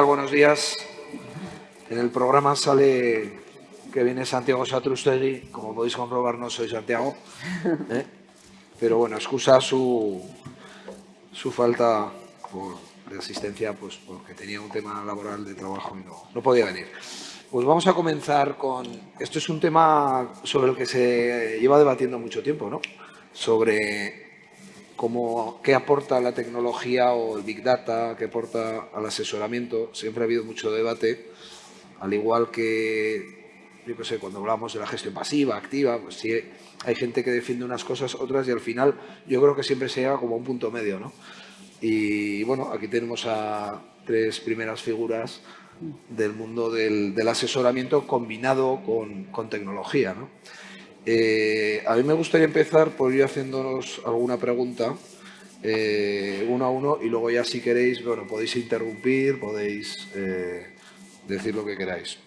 Buenos días. En el programa sale que viene Santiago Satrustegui. Como podéis comprobar, no soy Santiago. ¿eh? Pero bueno, excusa su, su falta de asistencia pues porque tenía un tema laboral de trabajo y no, no podía venir. Pues vamos a comenzar con... Esto es un tema sobre el que se lleva debatiendo mucho tiempo, ¿no? Sobre cómo, qué aporta la tecnología o el Big Data, qué aporta al asesoramiento. Siempre ha habido mucho debate, al igual que, yo qué sé, cuando hablamos de la gestión pasiva, activa, pues sí, hay gente que defiende unas cosas, otras, y al final yo creo que siempre se llega como a un punto medio, ¿no? Y bueno, aquí tenemos a tres primeras figuras del mundo del, asesoramiento combinado con, tecnología. ¿no? Eh, a mí me gustaría empezar por ir haciéndonos alguna pregunta eh, uno a uno y luego ya si queréis, bueno, podéis interrumpir, podéis eh, decir lo que queráis.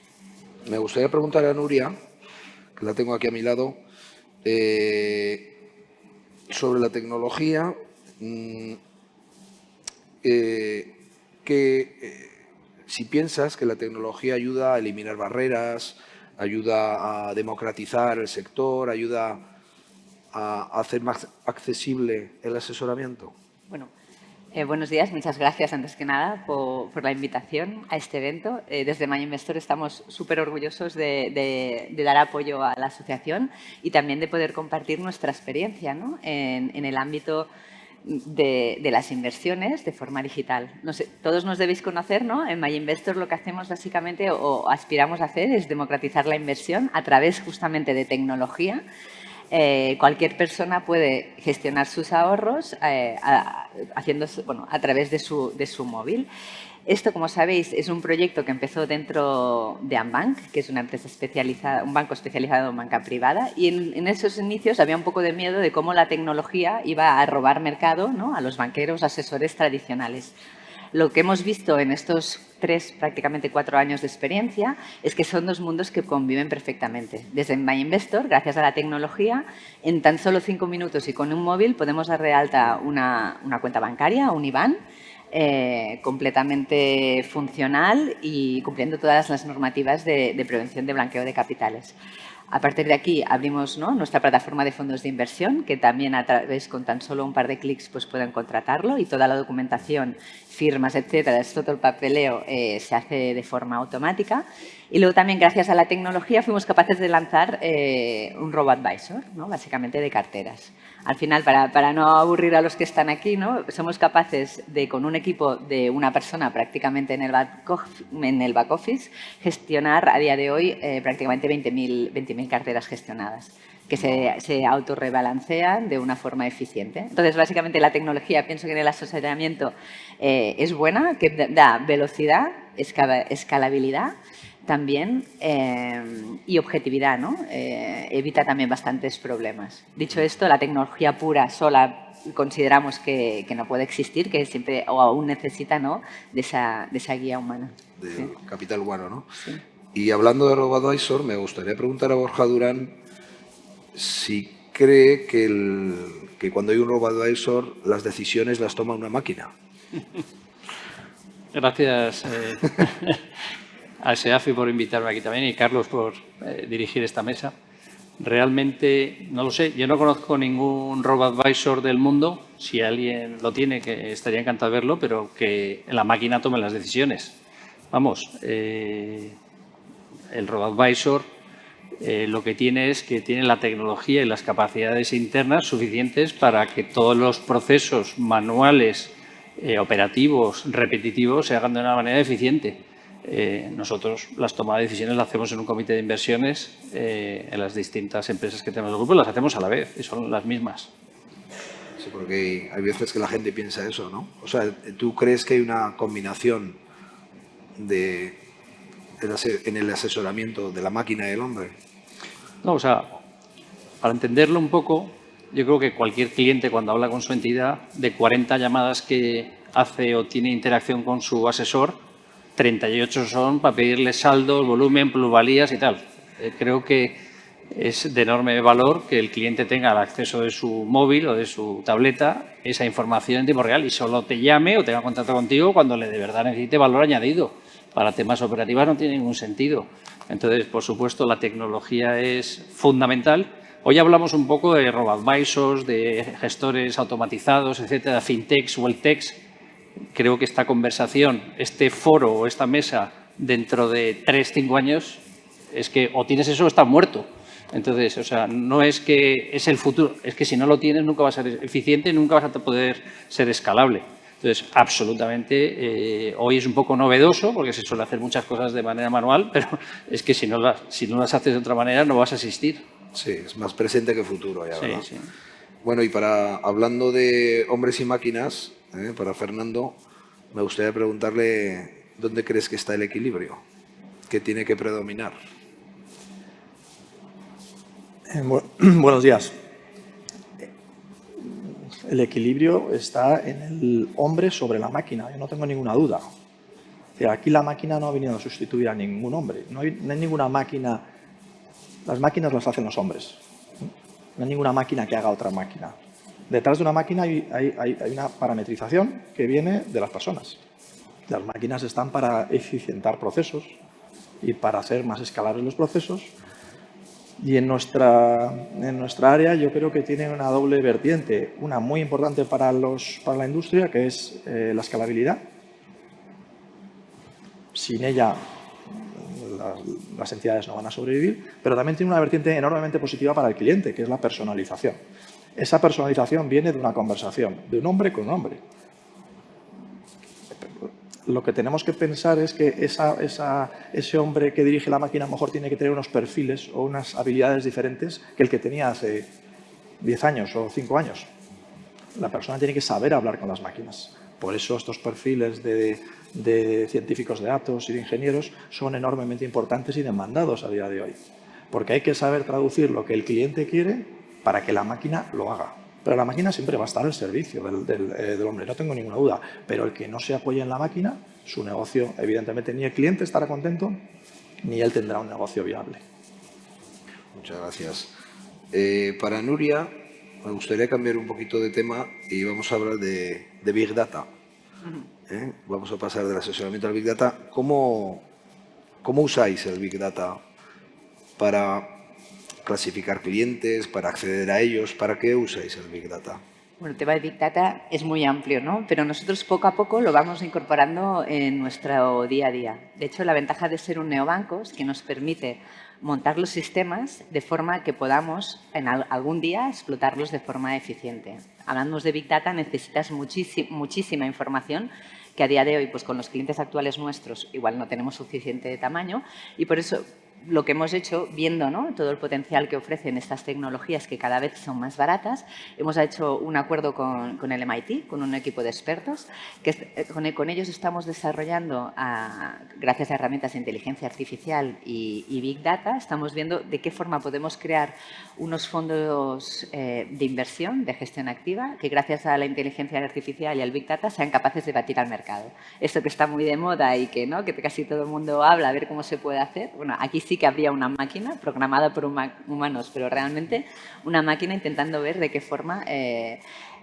Me gustaría preguntar a Nuria, que la tengo aquí a mi lado, sobre la tecnología. Mm, que si piensas que la tecnología ayuda a eliminar barreras, ayuda a democratizar el sector, ayuda a hacer más accesible el asesoramiento. Bueno, eh, buenos días, muchas gracias antes que nada por, la invitación a este evento. desde Maya Investor estamos súper orgullosos de, dar apoyo a la asociación y también de poder compartir nuestra experiencia en, en el ámbito de, las inversiones de forma digital. No sé, todos nos debéis conocer, ¿no? En MyInvestor lo que hacemos básicamente o, aspiramos a hacer es democratizar la inversión a través justamente de tecnología. Eh, cualquier persona puede gestionar sus ahorros eh, haciendo, bueno, a través de su, de su móvil. Esto, como sabéis, es un proyecto que empezó dentro de Ambank, que es una empresa especializada, un banco especializado en banca privada, y en, esos inicios había un poco de miedo de cómo la tecnología iba a robar mercado ¿no? a los banqueros, asesores tradicionales. Lo que hemos visto en estos tres, prácticamente cuatro años de experiencia, es que son dos mundos que conviven perfectamente. Desde MyInvestor, gracias a la tecnología, en tan solo cinco minutos y con un móvil podemos dar de alta una, una cuenta bancaria, un IBAN, eh, completamente funcional y cumpliendo todas las normativas de, prevención de blanqueo de capitales. A partir de aquí abrimos nuestra plataforma de fondos de inversión, que también a través con tan solo un par de clics pues, pueden contratarlo y toda la documentación, firmas, etcétera, todo el papeleo eh, se hace de forma automática. Y luego también, gracias a la tecnología, fuimos capaces de lanzar eh, un robo-advisor, ¿no? básicamente de carteras. Al final, para, no aburrir a los que están aquí, ¿no? somos capaces de, con un equipo de una persona prácticamente en el back, en el back office, gestionar a día de hoy eh, prácticamente 20.000 carteras gestionadas que se, se autorrebalancean de una forma eficiente. Entonces, básicamente, la tecnología, pienso que en el asesoramiento eh, es buena, que da velocidad, escalabilidad también eh, y objetividad, ¿no? Eh, evita también bastantes problemas. Dicho esto, la tecnología pura, sola, consideramos que, no puede existir, que siempre o aún necesita ¿no? de, esa, de esa guía humana. De capital humano, ¿no? Sí. Y hablando de RoboAdvisor, me gustaría preguntar a Borja Durán si cree que, el, que cuando hay un RoboAdvisor las decisiones las toma una máquina. Gracias. Eh. a SEAFI por invitarme aquí también y Carlos por eh, dirigir esta mesa. Realmente, no lo sé, yo no conozco ningún robo-advisor del mundo, si alguien lo tiene, que estaría encantado de verlo, pero que la máquina tome las decisiones. Vamos, eh, el robo-advisor eh, lo que tiene es que tiene la tecnología y las capacidades internas suficientes para que todos los procesos manuales, operativos, repetitivos, se hagan de una manera eficiente. Eh, nosotros las tomas de decisiones las hacemos en un comité de inversiones eh, en las distintas empresas que tenemos en el grupo, las hacemos a la vez y son las mismas. Sí, porque hay veces que la gente piensa eso, ¿no? O sea, ¿tú crees que hay una combinación de, en el asesoramiento de la máquina y el hombre? No, o sea, para entenderlo un poco, yo creo que cualquier cliente cuando habla con su entidad, de 40 llamadas que hace o tiene interacción con su asesor, 38 son para pedirle saldos, volumen, plusvalías y tal. Eh, creo que es de enorme valor que el cliente tenga al acceso de su móvil o de su tableta esa información en tiempo real y solo te llame o tenga contacto contigo cuando le de verdad necesite valor añadido. Para temas operativos no tiene ningún sentido. Entonces, por supuesto, la tecnología es fundamental. Hoy hablamos un poco de robo-advisors, de gestores automatizados, etcétera, fintechs, welltechs. Creo que esta conversación, este foro o esta mesa dentro de tres, cinco años, es que o tienes eso o estás muerto. Entonces, o sea, no es que es el futuro, es que si no lo tienes nunca vas a ser eficiente, nunca vas a poder ser escalable. Entonces, absolutamente, eh, hoy es un poco novedoso porque se suele hacer muchas cosas de manera manual, pero es que si no, las, si no las haces de otra manera no vas a asistir. Sí, es más presente que futuro ya, ¿verdad? Sí, sí. Bueno, y para hablando de hombres y máquinas, eh, para Fernando, me gustaría preguntarle dónde crees que está el equilibrio, qué tiene que predominar. Eh, buenos días. El equilibrio está en el hombre sobre la máquina, yo no tengo ninguna duda. aquí la máquina no ha venido a sustituir a ningún hombre, no hay, ninguna máquina, las máquinas las hacen los hombres, no hay ninguna máquina que haga otra máquina. Detrás de una máquina hay, una parametrización que viene de las personas. Las máquinas están para eficientar procesos y para hacer más escalables los procesos y en nuestra, en nuestra área yo creo que tiene una doble vertiente, una muy importante para, los, para la industria, que es eh, la escalabilidad. Sin ella las entidades no van a sobrevivir, pero también tiene una vertiente enormemente positiva para el cliente, que es la personalización. Esa personalización viene de una conversación, de un hombre con un hombre lo que tenemos que pensar es que ese hombre que dirige la máquina a lo mejor tiene que tener unos perfiles o unas habilidades diferentes que el que tenía hace 10 años o 5 años. La persona tiene que saber hablar con las máquinas. Por eso estos perfiles de, de científicos de datos y de ingenieros son enormemente importantes y demandados a día de hoy. Porque hay que saber traducir lo que el cliente quiere para que la máquina lo haga. Pero la máquina siempre va a estar al servicio eh, del, hombre, no tengo ninguna duda. Pero el que no se apoye en la máquina, su negocio, evidentemente, ni el cliente estará contento, ni él tendrá un negocio viable. Muchas gracias. Eh, para Nuria, me gustaría cambiar un poquito de tema y vamos a hablar de, Big Data. ¿Eh? Vamos a pasar del asesoramiento al Big Data. ¿Cómo, ¿Cómo usáis el Big Data para clasificar clientes, para acceder a ellos. ¿Para qué usáis el Big Data? Bueno, el tema de Big Data es muy amplio, ¿no? Pero nosotros poco a poco lo vamos incorporando en nuestro día a día. De hecho, la ventaja de ser un neobanco es que nos permite montar los sistemas de forma que podamos en algún día explotarlos de forma eficiente. Hablando de Big Data necesitas muchísima información que a día de hoy pues con los clientes actuales nuestros igual no tenemos suficiente tamaño y por eso lo que hemos hecho, viendo ¿no? todo el potencial que ofrecen estas tecnologías que cada vez son más baratas, hemos hecho un acuerdo con, con el MIT, con un equipo de expertos, que eh, con, con ellos estamos desarrollando, a, gracias a herramientas de inteligencia artificial y, y, Big Data, estamos viendo de qué forma podemos crear unos fondos eh, de inversión, de gestión activa, que gracias a la inteligencia artificial y al Big Data sean capaces de batir al mercado. Esto que está muy de moda y que, ¿no? que casi todo el mundo habla, a ver cómo se puede hacer, bueno, aquí sí que habría una máquina programada por humanos, pero realmente una máquina intentando ver de qué forma eh,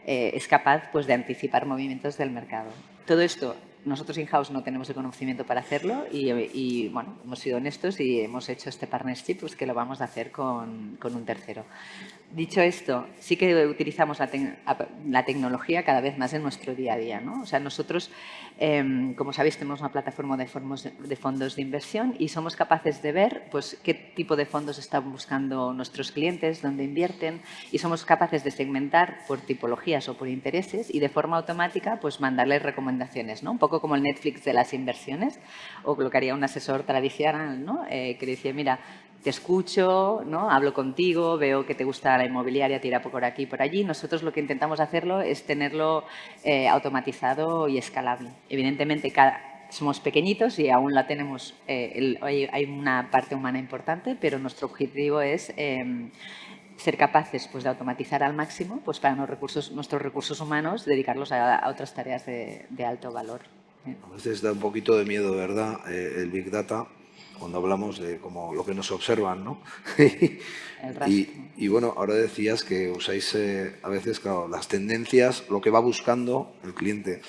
eh, es capaz pues, de anticipar movimientos del mercado. Todo esto nosotros in-house no tenemos el conocimiento para hacerlo y, bueno, hemos sido honestos y hemos hecho este partnership pues, que lo vamos a hacer con, con un tercero. Dicho esto, sí que utilizamos la, tecnología cada vez más en nuestro día a día. ¿no? O sea, nosotros, em, como sabéis, tenemos una plataforma de, de, fondos de inversión y somos capaces de ver pues, qué tipo de fondos están buscando nuestros clientes, dónde invierten y somos capaces de segmentar por tipologías o por intereses y de forma automática pues, mandarles recomendaciones, ¿no? un poco como el Netflix de las inversiones o lo que haría un asesor tradicional ¿no? Eh, que decía, mira, te escucho, ¿no? hablo contigo, veo que te gusta la inmobiliaria, tira por aquí y por allí. Nosotros lo que intentamos hacerlo es tenerlo eh, automatizado y escalable. Evidentemente, somos pequeñitos y aún la tenemos, eh, hay, una parte humana importante, pero nuestro objetivo es em, ser capaces pues, de automatizar al máximo pues, para recursos, nuestros recursos humanos, dedicarlos a, otras tareas de, alto valor. A veces da un poquito de miedo, ¿verdad? Eh, el Big Data cuando hablamos de como lo que nos observan, ¿no? Y, y bueno, ahora decías que usáis eh, a veces, claro, las tendencias, lo que va buscando el cliente.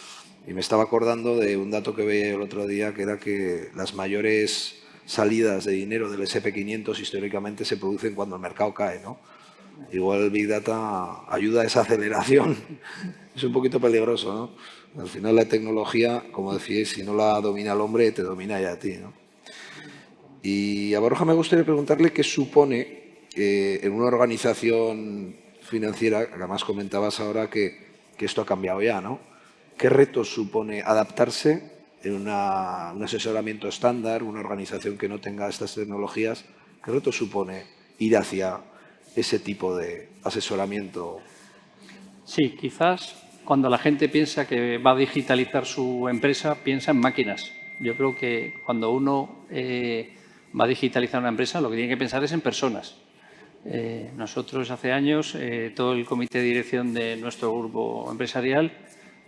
Y me estaba acordando de un dato que veía el otro día, que era que las mayores salidas de dinero del SP500 históricamente se producen cuando el mercado cae, ¿no? Igual el Big Data ayuda a esa aceleración. Es un poquito peligroso, ¿no? Al final la tecnología, como decíais, si no la domina el hombre, te domina ya a ti, ¿no? Y a Borja me gustaría preguntarle qué supone eh, en una organización financiera, además comentabas ahora que, esto ha cambiado ya, ¿no? ¿Qué retos supone adaptarse en un asesoramiento estándar, una organización que no tenga estas tecnologías? ¿Qué reto supone ir hacia ese tipo de asesoramiento? Sí, quizás cuando la gente piensa que va a digitalizar su empresa, piensa en máquinas. Yo creo que cuando uno eh, va a digitalizar una empresa, lo que tiene que pensar es en personas. Eh, nosotros hace años, eh, todo el comité de dirección de nuestro grupo empresarial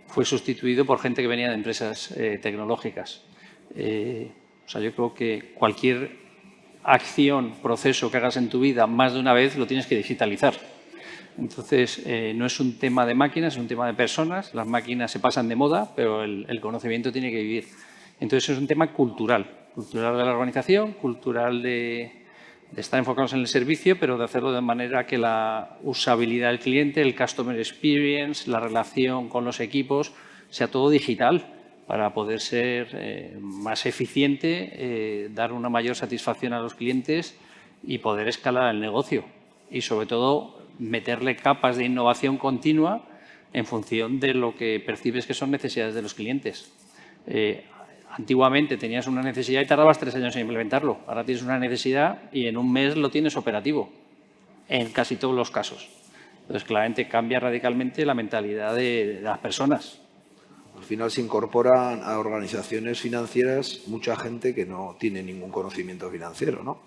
fue sustituido por gente que venía de empresas eh, tecnológicas. Eh, o sea, yo creo que cualquier acción, proceso que hagas en tu vida más de una vez lo tienes que digitalizar. Entonces, no es un tema de máquinas, es un tema de personas. Las máquinas se pasan de moda, pero el, el conocimiento tiene que vivir. Entonces, es un tema cultural, cultural de la organización, cultural de, estar enfocados en el servicio, pero de hacerlo de manera que la usabilidad del cliente, el customer experience, la relación con los equipos, sea todo digital para poder ser eh, más eficiente, eh, dar una mayor satisfacción a los clientes y poder escalar el negocio. Y sobre todo, meterle capas de innovación continua en función de lo que percibes que son necesidades de los clientes. Eh, antiguamente tenías una necesidad y tardabas tres años en implementarlo. Ahora tienes una necesidad y en un mes lo tienes operativo, en casi todos los casos. Entonces, claramente cambia radicalmente la mentalidad de, de las personas. Al final se incorporan a organizaciones financieras mucha gente que no tiene ningún conocimiento financiero, ¿no?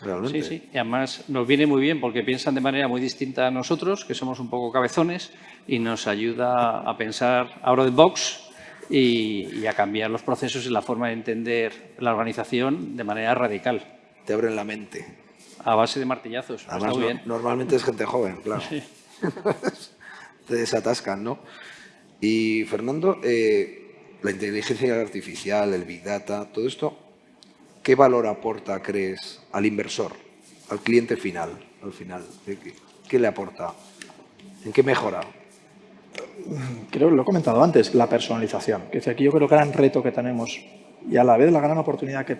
Realmente. Sí, sí. Y además nos viene muy bien porque piensan de manera muy distinta a nosotros, que somos un poco cabezones, y nos ayuda a pensar out of the box y, y a cambiar los procesos y la forma de entender la organización de manera radical, Te abren la mente. a base de martillazos. Además, no- bien. normalmente es gente joven, claro. Te desatascan, ¿no? Y Fernando, eh, la inteligencia artificial, el Big Data, todo esto, ¿qué valor aporta, crees, al inversor, al cliente final, al final? ¿Qué, qué- qué le aporta? ¿En qué mejora? Creo que lo he comentado antes, la personalización. Que es aquí yo creo que el gran reto que tenemos y a la vez la gran oportunidad que,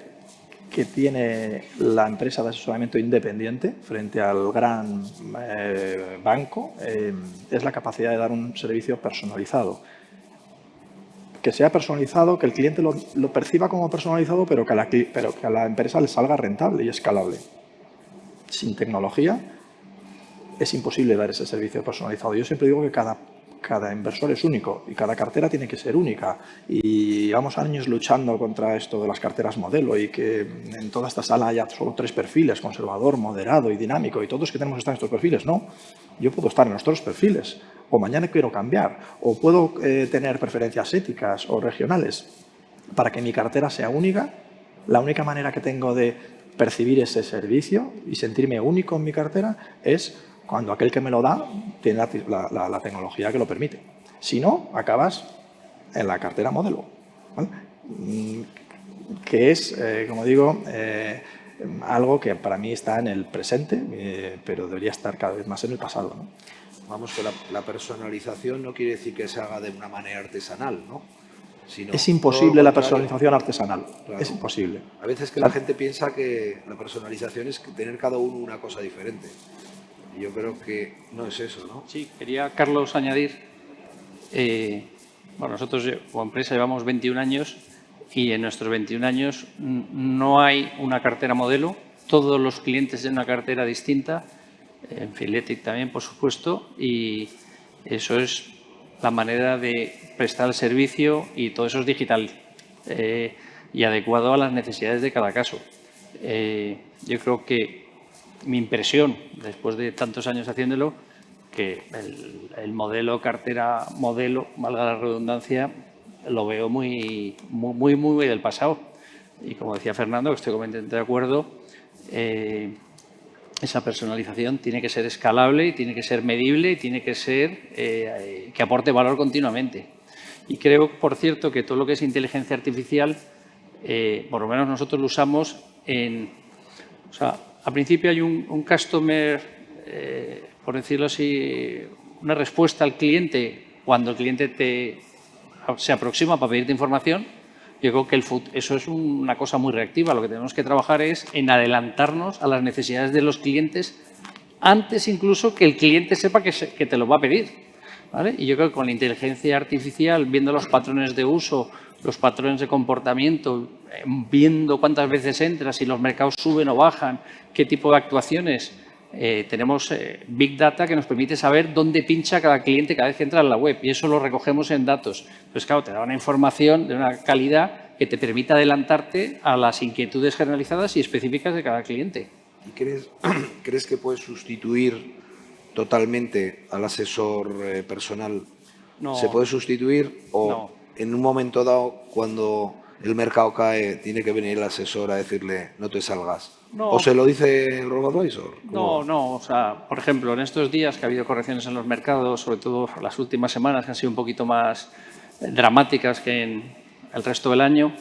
que tiene la empresa de asesoramiento independiente frente al gran eh, banco eh, es la capacidad de dar un servicio personalizado. Que sea personalizado, que el cliente lo, perciba como personalizado, pero que a la empresa le salga rentable y escalable. Sin tecnología es imposible dar ese servicio personalizado. Yo siempre digo que cada, cada inversor es único y cada cartera tiene que ser única. Y llevamos años luchando contra esto de las carteras modelo y que en toda esta sala haya solo tres perfiles, conservador, moderado y dinámico, y todos que tenemos que estar en estos perfiles. No, yo puedo estar en los otros perfiles, o mañana quiero cambiar, o puedo eh, tener preferencias éticas o regionales para que mi cartera sea única. La única manera que tengo de percibir ese servicio y sentirme único en mi cartera es cuando aquel que me lo da tiene la, la- la- tecnología que lo permite. Si no, acabas en la cartera modelo, ¿vale? Mm, que es, eh, como digo, eh, algo que para mí está en el presente, eh, pero debería estar cada vez más en el pasado. ¿no? Vamos, que la, la personalización no quiere decir que se haga de una manera artesanal, ¿no? Sino Es imposible la personalización artesanal. Claro. Es imposible. A veces que la gente piensa que la personalización es tener cada uno una cosa diferente. Yo creo que no es eso, ¿no? Sí, quería, Carlos, añadir, eh, bueno, nosotros como empresa llevamos 21 años y en nuestros 21 años no hay una cartera modelo, todos los clientes tienen una cartera distinta, en Filetic también, por supuesto, y eso es la manera de prestar el servicio y todo eso es digital eh, y adecuado a las necesidades de cada caso. Eh, yo creo que mi impresión, después de tantos años haciéndolo, que el, el modelo cartera modelo, valga la redundancia, lo veo muy, muy, muy, del pasado. Y como decía Fernando, que estoy completamente de acuerdo, eh, esa personalización tiene que ser escalable, tiene que ser medible y tiene que ser eh, que aporte valor continuamente. Y creo, por cierto, que todo lo que es inteligencia artificial, eh, por lo menos nosotros lo usamos en... al principio hay un, customer, por decirlo así, una respuesta al cliente cuando el cliente te, se aproxima para pedirte información yo creo que el eso es una cosa muy reactiva. Lo que tenemos que trabajar es en adelantarnos a las necesidades de los clientes antes incluso que el cliente sepa que, que te lo va a pedir. ¿Vale? Y yo creo que con la inteligencia artificial, viendo los patrones de uso, los patrones de comportamiento, viendo cuántas veces entras, si los mercados suben o bajan, qué tipo de actuaciones, eh, tenemos eh, Big Data que nos permite saber dónde pincha cada cliente cada vez que entra en la web y eso lo recogemos en datos. Pues claro, te da una información de una calidad que te permite adelantarte a las inquietudes generalizadas y específicas de cada cliente. ¿Y crees, crees que puedes sustituir totalmente al asesor eh, personal? No. ¿Se puede sustituir o en un momento dado, cuando el mercado cae, tiene que venir el asesor a decirle no te salgas? ¿O se lo dice el RoboAdvisor? No, no. O sea, por ejemplo, en estos días que ha habido correcciones en los mercados, sobre todo las últimas semanas que han sido un poquito más dramáticas que en el resto del año,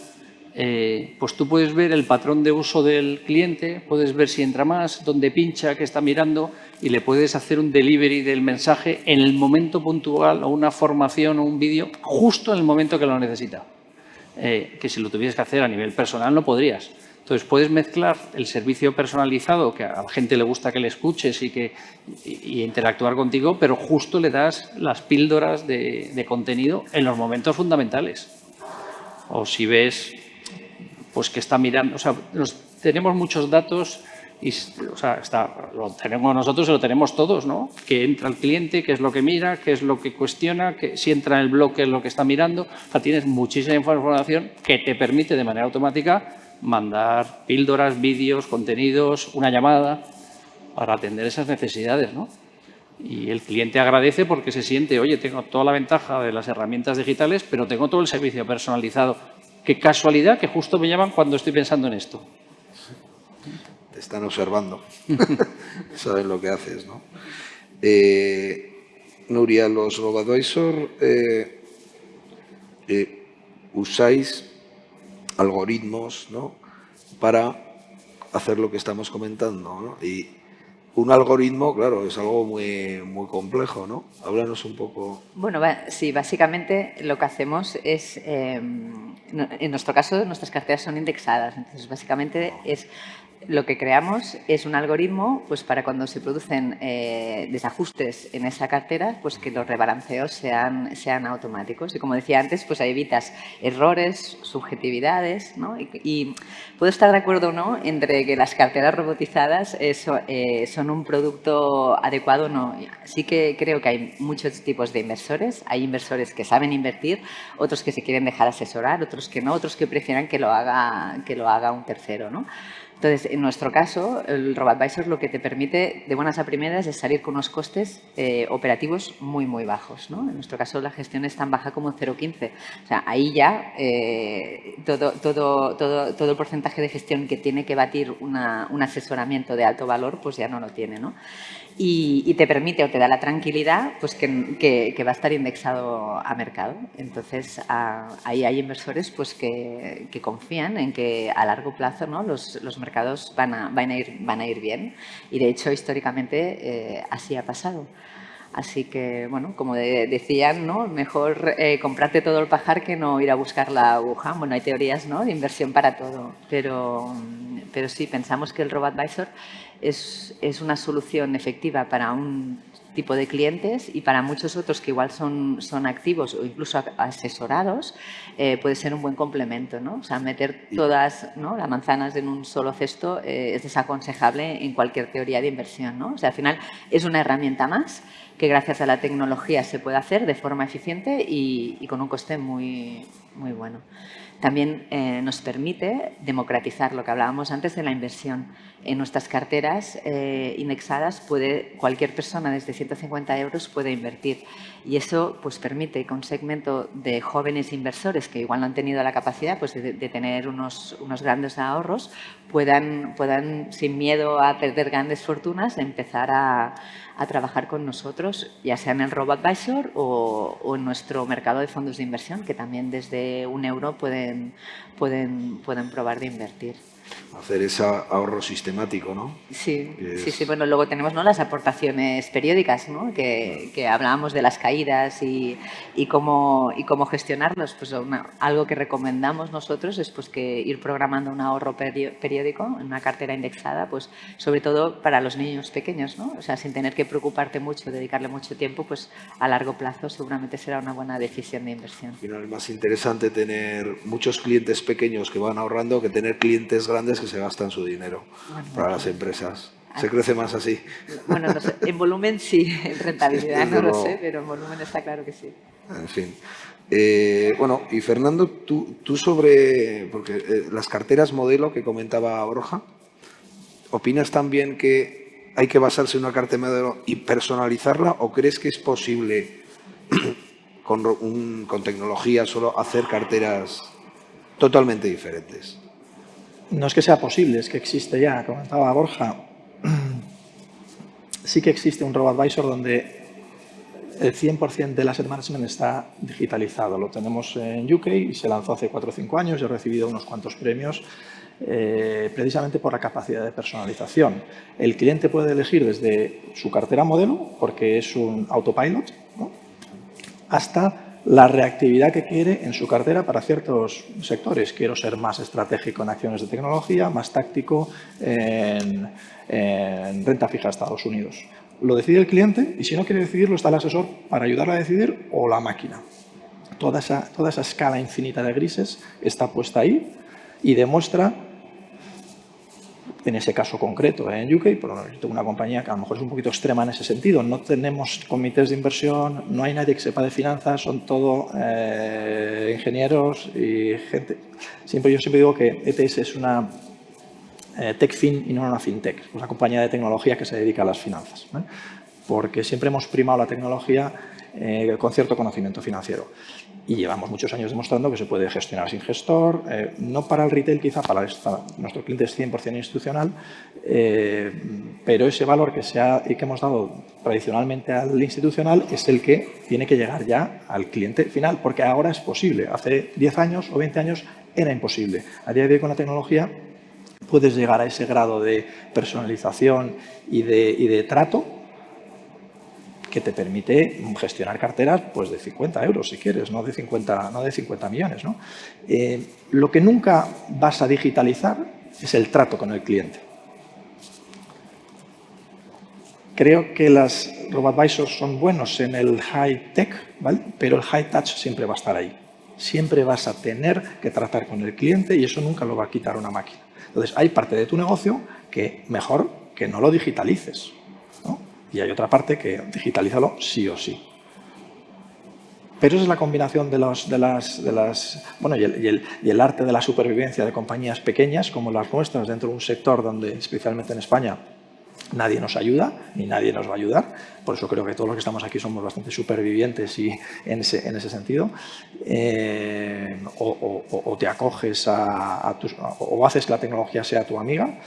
eh, pues tú puedes ver el patrón de uso del cliente, puedes ver si entra más, dónde pincha, qué está mirando y le puedes hacer un delivery del mensaje en el momento puntual o una formación o un vídeo justo en el momento que lo necesita. Eh, que si lo tuvieras que hacer a nivel personal no podrías. Entonces, puedes mezclar el servicio personalizado, que a la gente le gusta que le escuches y, que, y, interactuar contigo, pero justo le das las píldoras de, contenido en los momentos fundamentales. O si ves pues que está mirando, o sea, tenemos muchos datos y, o sea, lo tenemos nosotros y lo tenemos todos, ¿no? Que entra el cliente, qué es lo que mira, qué es lo que cuestiona, que si entra en el blog, qué es lo que está mirando. O sea, tienes muchísima información que te permite de manera automática mandar píldoras, vídeos, contenidos, una llamada para atender esas necesidades. ¿no? Y el cliente agradece porque se siente, oye, tengo toda la ventaja de las herramientas digitales, pero tengo todo el servicio personalizado. Qué casualidad que justo me llaman cuando estoy pensando en esto. Te están observando, saben lo que haces. ¿no? Eh, Nuria, los RoboAdvisor eh, eh, usáis algoritmos ¿no? para hacer lo que estamos comentando. Y un algoritmo, claro, es algo muy, muy complejo, ¿no? Háblanos un poco. Bueno, sí, básicamente lo que hacemos es, em, en nuestro caso, nuestras carteras son indexadas, entonces básicamente es lo que creamos es un algoritmo pues, para cuando se producen eh, desajustes en esa cartera, pues que los rebalanceos sean, sean automáticos. Y como decía antes, pues evitas errores, subjetividades. ¿no? Y, puedo estar de acuerdo o no entre que las carteras robotizadas eso, eh, son un producto adecuado o no. Sí que creo que hay muchos tipos de inversores. Hay inversores que saben invertir, otros que se quieren dejar asesorar, otros que no, otros que prefieran que lo haga, que lo haga un tercero. ¿no? Entonces, en nuestro caso, el RoboAdvisor lo que te permite de buenas a primeras es salir con unos costes eh, operativos muy, muy bajos. ¿no? En nuestro caso, la gestión es tan baja como 0,15. O sea, ahí ya eh, todo, todo, todo, todo, el porcentaje de gestión que tiene que batir un asesoramiento de alto valor, pues ya no lo tiene. ¿no? y, te permite o te da la tranquilidad pues que, va a estar indexado a mercado. Entonces, ahí hay inversores pues que, confían en que a largo plazo ¿no? los, mercados van a, van, a ir, van a ir bien y de hecho históricamente eh, así ha pasado. Así que, bueno, como decían, ¿no? mejor eh, comprarte todo el pajar que no ir a buscar la aguja. Bueno, hay teorías ¿no? de inversión para todo, pero, pero sí, pensamos que el RoboAdvisor es, es una solución efectiva para un tipo de clientes y para muchos otros que igual son, son activos o incluso asesorados, eh, puede ser un buen complemento. ¿no? O sea, meter todas ¿no? las manzanas en un solo cesto eh, es desaconsejable en cualquier teoría de inversión. ¿no? O sea, al final es una herramienta más que gracias a la tecnología se puede hacer de forma eficiente y, y con un coste muy, muy bueno también eh, nos permite democratizar lo que hablábamos antes de la inversión. En nuestras carteras eh, indexadas puede cualquier persona desde 150 euros puede invertir. Y eso pues, permite que un segmento de jóvenes inversores que igual no han tenido la capacidad pues, de, tener unos, unos, grandes ahorros puedan, puedan, sin miedo a perder grandes fortunas, empezar a, a trabajar con nosotros, ya sea en el RoboAdvisor o, o, en nuestro mercado de fondos de inversión, que también desde un euro pueden, pueden, pueden probar de invertir hacer ese ahorro sistemático, ¿no? Sí, sí, sí. Bueno, luego tenemos ¿no? las aportaciones periódicas, ¿no? Que, que hablábamos de las caídas y, y, cómo, y cómo gestionarlos. Pues algo que recomendamos nosotros es pues, que ir programando un ahorro periódico en una cartera indexada, pues sobre todo para los niños pequeños, ¿no? O sea, sin tener que preocuparte mucho, dedicarle mucho tiempo, pues a largo plazo seguramente será una buena decisión de inversión. Al final es más interesante tener muchos clientes pequeños que van ahorrando que tener clientes grandes que se gastan su dinero para las empresas. ¿Se crece más así? Bueno, no sé. en volumen sí, en rentabilidad no lo sé, pero en volumen está claro que sí. En fin. Eh, bueno, y Fernando, tú, tú sobre porque eh, las carteras modelo que comentaba Borja, ¿opinas también que hay que basarse en una cartera modelo y personalizarla o crees que es posible con, con tecnología solo hacer carteras totalmente diferentes? No es que sea posible, es que existe ya, comentaba Borja, sí que existe un RoboAdvisor donde el 100% del asset management está digitalizado. Lo tenemos en UK y se lanzó hace 4 o 5 años. y he recibido unos cuantos premios eh, precisamente por la capacidad de personalización. El cliente puede elegir desde su cartera modelo, porque es un autopilot, hasta la reactividad que quiere en su cartera para ciertos sectores. Quiero ser más estratégico en acciones de tecnología, más táctico en, renta fija a Estados Unidos. Lo decide el cliente y si no quiere decidirlo está el asesor para ayudarle a decidir o la máquina. Toda esa, toda esa escala infinita de grises está puesta ahí y demuestra en ese caso concreto en UK, pero yo tengo una compañía que a lo mejor es un poquito extrema en ese sentido. No tenemos comités de inversión, no hay nadie que sepa de finanzas, son todo eh, ingenieros y gente. Siempre, yo siempre digo que ETS es una eh, techfin y no una fintech, es una compañía de tecnología que se dedica a las finanzas. Porque siempre hemos primado la tecnología eh, con cierto conocimiento financiero y llevamos muchos años demostrando que se puede gestionar sin gestor, eh, no para el retail quizá, para, nuestro cliente es 100% institucional, eh, pero ese valor que, se ha, y que hemos dado tradicionalmente al institucional es el que tiene que llegar ya al cliente final, porque ahora es posible. Hace 10 años o 20 años era imposible. A día de hoy con la tecnología puedes llegar a ese grado de personalización y de, y de trato que te permite gestionar carteras pues, de 50 euros, si quieres, no de 50, no de 50 millones. ¿no? Eh, lo que nunca vas a digitalizar es el trato con el cliente. Creo que las RoboAdvisors son buenos en el high tech, ¿vale? pero el high touch siempre va a estar ahí. Siempre vas a tener que tratar con el cliente y eso nunca lo va a quitar una máquina. Entonces, hay parte de tu negocio que mejor que no lo digitalices y hay otra parte que digitalízalo sí o sí. Pero esa es la combinación de, los, de, las, de las... Bueno, y el, arte de la supervivencia de compañías pequeñas como las nuestras dentro de un sector donde, especialmente en España, nadie nos ayuda ni nadie nos va a ayudar. Por eso creo que todos los que estamos aquí somos bastante supervivientes y en ese, en ese sentido. Eh, o, te acoges a, a tus, o haces que la tecnología sea tu amiga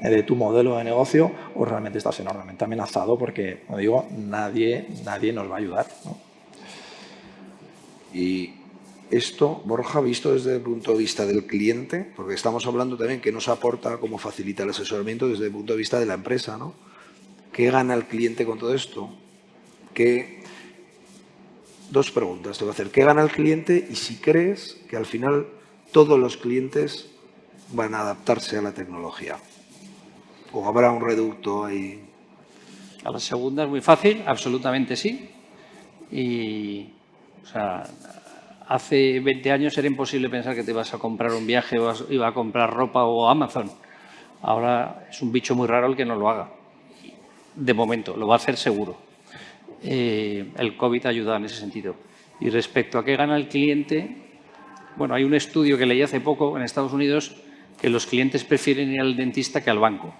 de tu modelo de negocio o realmente estás enormemente amenazado porque, como digo, nadie, nadie nos va a ayudar. Y esto, Borja, visto desde el punto de vista del cliente, porque estamos hablando también que nos aporta cómo facilita el asesoramiento desde el punto de vista de la empresa, ¿no? ¿Qué gana el cliente con todo esto? ¿Qué... Dos preguntas te voy a hacer. ¿Qué gana el cliente y si crees que al final todos los clientes van a adaptarse a la tecnología? ¿O habrá un reducto ahí? A la segunda es muy fácil, absolutamente sí. Y, o sea, hace 20 años era imposible pensar que te ibas a comprar un viaje o iba a comprar ropa o Amazon. Ahora es un bicho muy raro el que no lo haga. De momento, lo va a hacer seguro. Eh, el COVID ayuda en ese sentido. Y respecto a qué gana el cliente, bueno, hay un estudio que leí hace poco en Estados Unidos que los clientes prefieren ir al dentista que al banco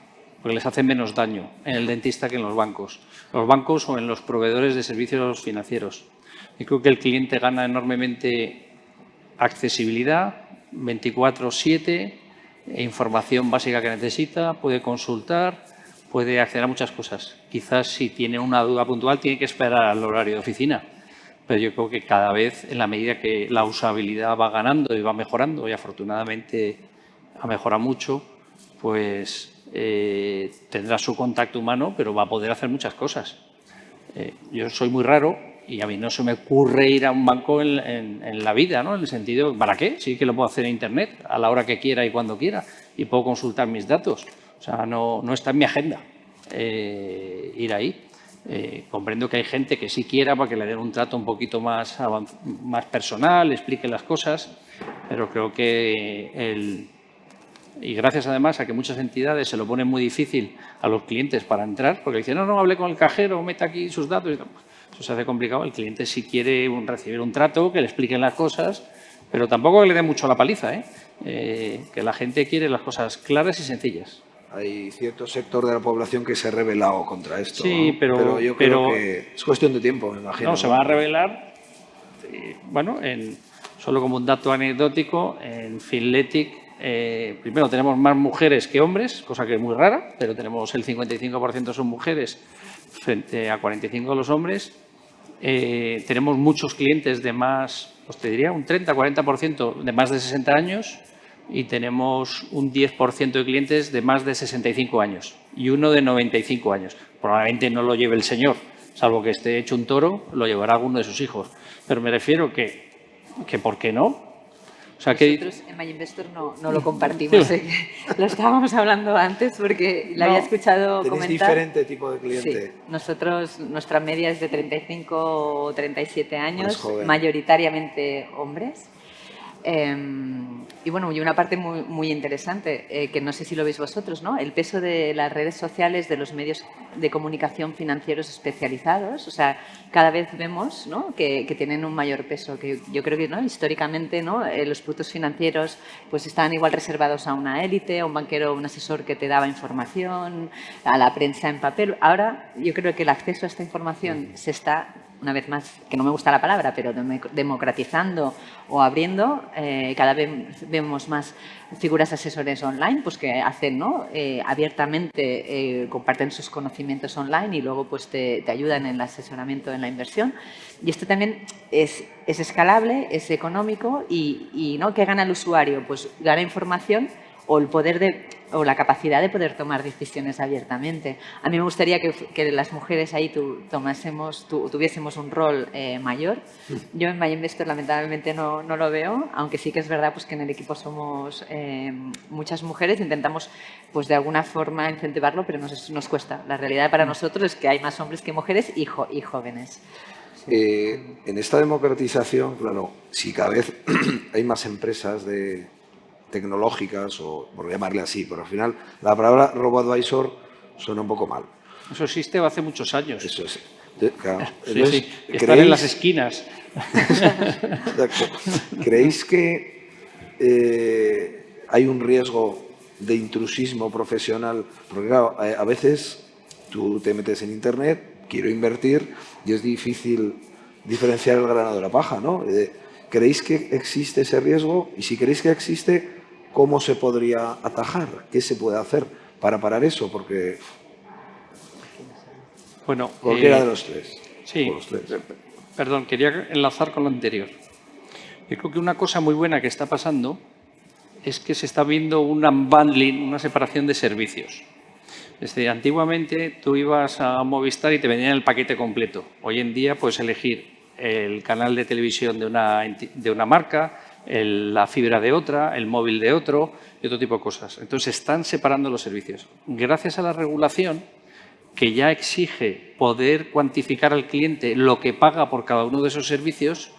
porque les hace menos daño en el dentista que en los bancos. Los bancos o en los proveedores de servicios financieros. Y creo que el cliente gana enormemente accesibilidad, 24-7, información básica que necesita, puede consultar, puede acceder a muchas cosas. Quizás si tiene una duda puntual tiene que esperar al horario de oficina, pero yo creo que cada vez en la medida que la usabilidad va ganando y va mejorando, y afortunadamente ha mejorado mucho, pues eh, tendrá su contacto humano, pero va a poder hacer muchas cosas. Eh, yo soy muy raro y a mí no se me ocurre ir a un banco en, la vida, ¿no? En el sentido, ¿para qué? Sí que lo puedo hacer en Internet a la hora que quiera y cuando quiera y puedo consultar mis datos. O sea, no, está en mi agenda eh, ir ahí. comprendo que hay gente que sí quiera para que le den un trato un poquito más, más personal, explique las cosas, pero creo que el, y gracias además a que muchas entidades se lo ponen muy difícil a los clientes para entrar, porque dicen, no, no, hable con el cajero, meta aquí sus datos. Eso se hace complicado. El cliente si quiere recibir un trato, que le expliquen las cosas, pero tampoco que le dé mucho la paliza, ¿eh? ¿eh? que la gente quiere las cosas claras y sencillas. Hay cierto sector de la población que se ha rebelado contra esto. Sí, pero, yo creo que es cuestión de tiempo, me imagino. No, se va a revelar, eh, bueno, en, solo como un dato anecdótico, en Finletic eh, primero, tenemos más mujeres que hombres, cosa que es muy rara, pero tenemos el 55% son mujeres frente a 45% los hombres. Eh, tenemos muchos clientes de más, os te diría, un 30-40% de más de 60 años y tenemos un 10% de clientes de más de 65 años y uno de 95 años. Probablemente no lo lleve el señor, salvo que esté hecho un toro, lo llevará alguno de sus hijos. Pero me refiero que, que ¿por qué no? O sea, Nosotros en MyInvestor no, no lo compartimos, ¿eh? lo estábamos hablando antes porque la había escuchado comentar. diferente tipo de cliente. Sí. Nosotros, nuestra media es de 35 o 37 años, mayoritariamente hombres. Em, y bueno, y una parte muy, muy interesante, eh, que no sé si lo veis vosotros, ¿no? El peso de las redes sociales, de los medios de comunicación financieros especializados. O sea, cada vez vemos ¿no? que, que, tienen un mayor peso. Que yo creo que ¿no? históricamente ¿no? Eh, los productos financieros pues estaban igual reservados a una élite, a un banquero, un asesor que te daba información, a la prensa en papel. Ahora yo creo que el acceso a esta información se está una vez más, que no me gusta la palabra, pero democratizando o abriendo, eh, cada vez vemos más figuras asesores online pues que hacen ¿no? Eh, abiertamente, eh, comparten sus conocimientos online y luego pues te, ayudan en el asesoramiento en la inversión. Y esto también es, es escalable, es económico y, y ¿no? ¿qué gana el usuario? Pues gana información o el poder de o la capacidad de poder tomar decisiones abiertamente. A mí me gustaría que, las mujeres ahí tu, tomásemos, tuviésemos un rol eh, mayor. Yo en MyInvestor lamentablemente no, no, lo veo, aunque sí que es verdad pues, que en el equipo somos eh, muchas mujeres. Intentamos pues, de alguna forma incentivarlo, pero nos, nos, cuesta. La realidad para nosotros es que hay más hombres que mujeres y, y jóvenes. Eh, en esta democratización, claro, si cada vez hay más empresas de, tecnológicas, o por llamarle así, pero al final la palabra robo-advisor suena un poco mal. Eso existe hace muchos años. Eso es. Claro. Están en las esquinas. ¿Creéis que eh, hay un riesgo de intrusismo profesional? Porque claro, a veces tú te metes en Internet, quiero invertir y es difícil diferenciar el grano de la paja, ¿no? Eh, ¿Creéis que existe ese riesgo? Y si creéis que existe, ¿Cómo se podría atajar? ¿Qué se puede hacer para parar eso? Porque bueno, cualquiera eh, de los tres. Sí, perdón, quería enlazar con lo anterior. Yo creo que una cosa muy buena que está pasando es que se está viendo un unbundling, una separación de servicios. Desde antiguamente tú ibas a Movistar y te vendían el paquete completo. Hoy en día puedes elegir el canal de televisión de una, de una marca, la fibra de otra, el móvil de otro y otro tipo de cosas. Entonces, están separando los servicios. Gracias a la regulación, que ya exige poder cuantificar al cliente lo que paga por cada uno de esos servicios,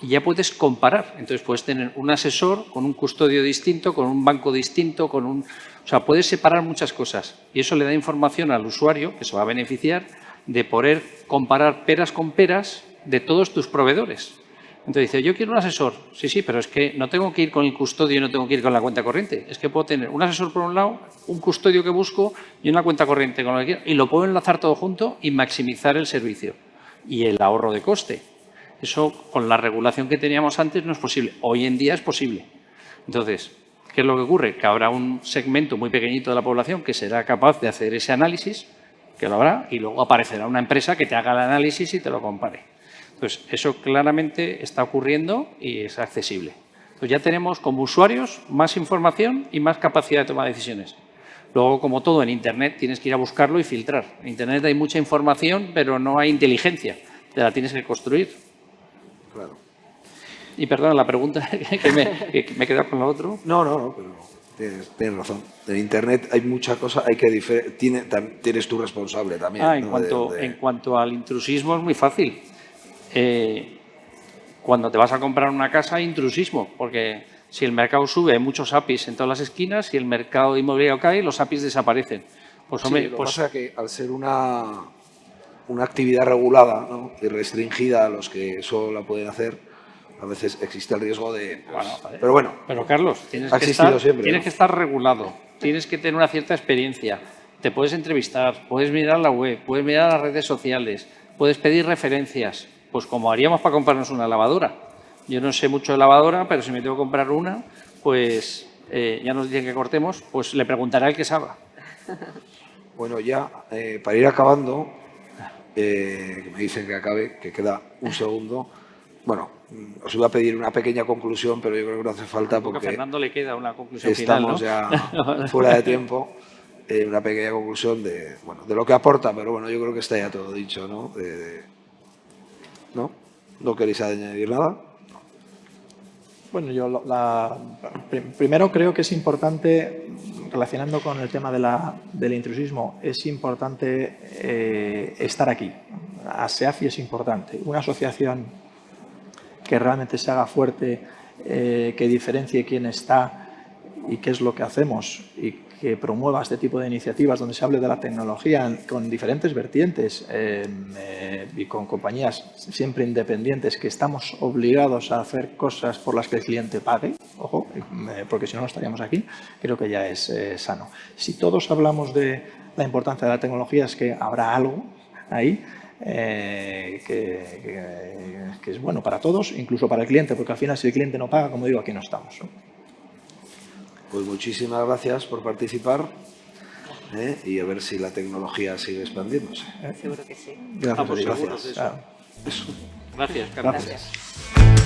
ya puedes comparar. Entonces, puedes tener un asesor con un custodio distinto, con un banco distinto, con un... O sea, puedes separar muchas cosas. Y eso le da información al usuario, que se va a beneficiar, de poder comparar peras con peras de todos tus proveedores. Entonces dice, yo quiero un asesor. Sí, sí, pero es que no tengo que ir con el custodio y no tengo que ir con la cuenta corriente. Es que puedo tener un asesor por un lado, un custodio que busco y una cuenta corriente con lo que quiero. Y lo puedo enlazar todo junto y maximizar el servicio y el ahorro de coste. Eso con la regulación que teníamos antes no es posible. Hoy en día es posible. Entonces, ¿qué es lo que ocurre? Que habrá un segmento muy pequeñito de la población que será capaz de hacer ese análisis, que lo habrá, y luego aparecerá una empresa que te haga el análisis y te lo compare. Entonces, eso claramente está ocurriendo y es accesible. Entonces, ya tenemos como usuarios más información y más capacidad de tomar decisiones. Luego, como todo en Internet, tienes que ir a buscarlo y filtrar. En Internet hay mucha información, pero no hay inteligencia. Te la tienes que construir. Claro. Y perdona la pregunta, que me, que me he quedado con lo otro. No, no, no, pero tienes, tienes razón. En Internet hay mucha cosa, hay que tiene, tienes tú responsable también. Ah, en, ¿no? cuanto, De- de- en cuanto al intrusismo es muy fácil. Eh, cuando te vas a comprar una casa hay intrusismo, porque si el mercado sube hay muchos APIs en todas las esquinas, si el mercado inmobiliario cae, los APIs desaparecen. Pues Sí, hombre, lo pues, pasa que al ser una, una actividad regulada ¿no? y restringida a los que eso la pueden hacer, a veces existe el riesgo de... pues, Bueno, pero bueno, Pero Carlos, tienes, que estar, siempre, tienes ¿no? que estar regulado, tienes que tener una cierta experiencia, te puedes entrevistar, puedes mirar la web, puedes mirar las redes sociales, puedes pedir referencias, pues como haríamos para comprarnos una lavadora. Yo no sé mucho de lavadora, pero si me tengo que comprar una, pues eh, ya nos dicen que cortemos, pues le preguntaré al que sabe. bueno ya eh, para ir acabando, eh, que me dicen que acabe, que queda un segundo. Bueno, mm, os iba a pedir una pequeña conclusión, pero yo creo que no hace falta Porque a Fernando le queda una conclusión final, ¿no? estamos ya fuera de tiempo. Eh, una pequeña conclusión de, bueno, de lo que aporta, pero bueno, yo creo que está ya todo dicho, ¿no? De- de- ¿No? ¿No queréis añadir nada? Bueno, yo la- prim- primero creo que es importante, relacionando con el tema del intrusismo, es importante eh, estar aquí. ASEAFI es importante. Una asociación que realmente se haga fuerte, eh, que diferencie quién está y qué es lo que hacemos que promueva este tipo de iniciativas donde se hable de la tecnología con diferentes vertientes eh, eh, y con compañías siempre independientes que estamos obligados a hacer cosas por las que el cliente pague, ojo, eh, porque si no no estaríamos aquí, creo que ya es eh, sano. Si todos hablamos de la importancia de la tecnología es que habrá algo ahí que es bueno para todos, incluso para el cliente, porque al final si el cliente no paga, como digo, aquí no estamos. Pues muchísimas gracias por participar ¿eh? y a ver si la tecnología sigue expandiéndose. Seguro que sí. Gracias, seguros de eso. Claro. Gracias, Carlos. Gracias. Gracias.